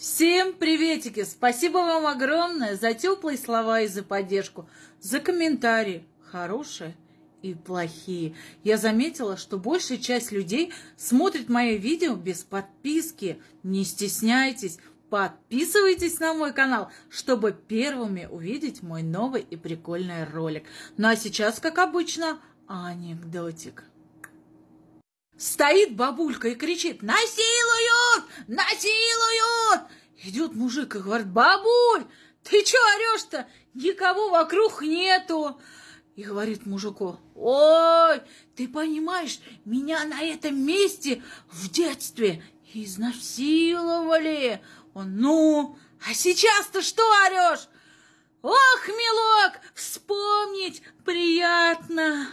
Всем приветики! Спасибо вам огромное за теплые слова и за поддержку, за комментарии, хорошие и плохие. Я заметила, что большая часть людей смотрит мои видео без подписки. Не стесняйтесь, подписывайтесь на мой канал, чтобы первыми увидеть мой новый и прикольный ролик. Ну а сейчас, как обычно, анекдотик. Стоит бабулька и кричит «Насилуют! Насилуют!» Идет мужик и говорит «Бабуль, ты чё орешь-то? Никого вокруг нету!» И говорит мужику «Ой, ты понимаешь, меня на этом месте в детстве изнасиловали!» Он «Ну, а сейчас-то что орешь?» «Ох, милок, вспомнить приятно!»